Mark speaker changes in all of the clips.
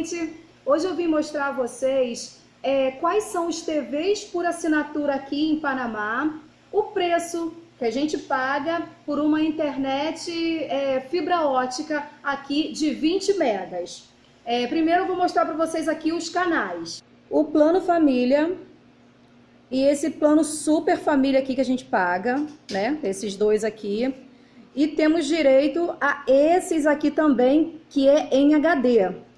Speaker 1: gente, hoje eu vim mostrar a vocês é, quais são os TVs por assinatura aqui em Panamá, o preço que a gente paga por uma internet é, fibra ótica aqui de 20 megas. É, primeiro eu vou mostrar para vocês aqui os canais. O plano família e esse plano super família aqui que a gente paga, né? Esses dois aqui. E temos direito a esses aqui também, que é em HD.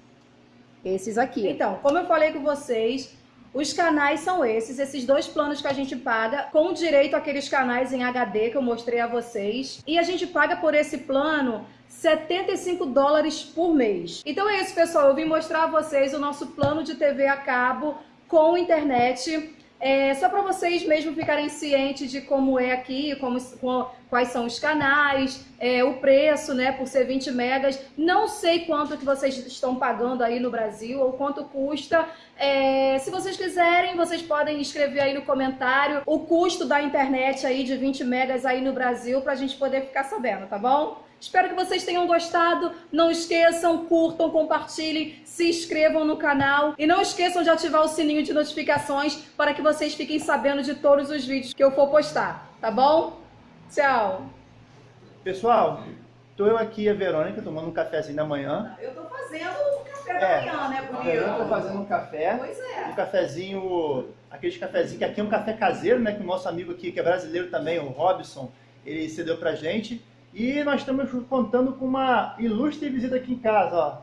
Speaker 1: Esses aqui. Então, como eu falei com vocês, os canais são esses, esses dois planos que a gente paga, com direito àqueles canais em HD que eu mostrei a vocês. E a gente paga por esse plano 75 dólares por mês. Então é isso, pessoal. Eu vim mostrar a vocês o nosso plano de TV a cabo com internet é, só para vocês mesmo ficarem cientes de como é aqui, como, quais são os canais, é, o preço, né, por ser 20 megas. Não sei quanto que vocês estão pagando aí no Brasil ou quanto custa. É, se vocês quiserem, vocês podem escrever aí no comentário o custo da internet aí de 20 megas aí no Brasil para a gente poder ficar sabendo, tá bom? Espero que vocês tenham gostado. Não esqueçam, curtam, compartilhem, se inscrevam no canal e não esqueçam de ativar o sininho de notificações para que vocês fiquem sabendo de todos os vídeos que eu for postar, tá bom? Tchau!
Speaker 2: Pessoal, tô eu aqui a Verônica tomando um cafezinho da manhã.
Speaker 1: Eu tô fazendo o café da é, manhã, né,
Speaker 2: Bonito? Eu tô fazendo um café.
Speaker 1: Pois é.
Speaker 2: Um cafezinho, aqueles cafezinhos que aqui é um café caseiro, né, que o nosso amigo aqui, que é brasileiro também, o Robson, ele cedeu pra gente. E nós estamos contando com uma ilustre visita aqui em casa, ó.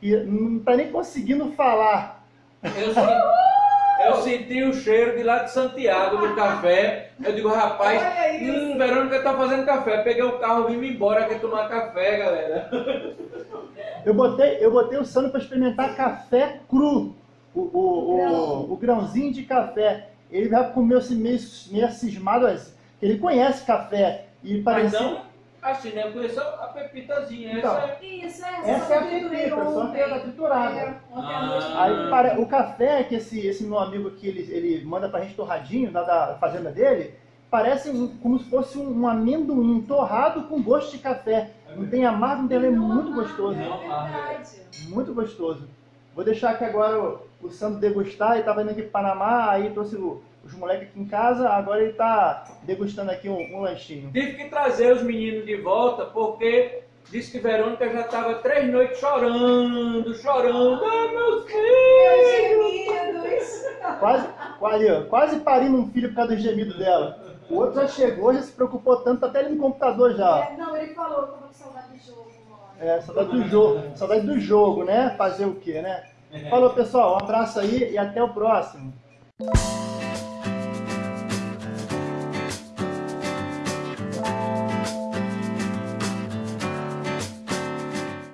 Speaker 2: E não está nem conseguindo falar.
Speaker 3: Eu senti, eu senti, o cheiro de lá de Santiago do café. Eu digo, rapaz, hum, Verônica está fazendo café. Peguei o carro e vim embora aqui tomar café, galera.
Speaker 2: Eu botei, eu botei o Sandro para experimentar café cru. O, o, o, o, grãozinho de café. Ele vai comer assim, meio, meio cismado, assim. ele conhece café. E parecia...
Speaker 3: Então, Assim, né? Eu conheço a pepitazinha.
Speaker 2: Então,
Speaker 3: essa
Speaker 2: é... Isso, essa, essa é a pepita, só que ela triturada. É, ah. Aí, para, o café que esse, esse meu amigo aqui, ele, ele manda pra gente torradinho, da, da fazenda dele, parece um, como se fosse um, um, amendoim torrado com gosto de café. Não tem amargo, não tem, é muito gostoso.
Speaker 1: É
Speaker 2: muito gostoso. Vou deixar aqui agora o, o Sandro degustar, ele estava indo aqui para Panamá, aí trouxe o os moleques aqui em casa, agora ele tá degustando aqui um, um lanchinho.
Speaker 3: Tive que trazer os meninos de volta, porque disse que Verônica já estava três noites chorando, chorando. Ai, meus
Speaker 1: filhos!
Speaker 2: Quase, quase, quase parindo um filho por causa do gemido dela. O outro já chegou, já se preocupou tanto, tá até ali no computador já.
Speaker 1: É, não, ele falou, tô com saudade do jogo, mano.
Speaker 2: É, saudade do jogo, saudade do jogo, né? Fazer o quê, né? Falou, pessoal, um abraço aí e até o próximo.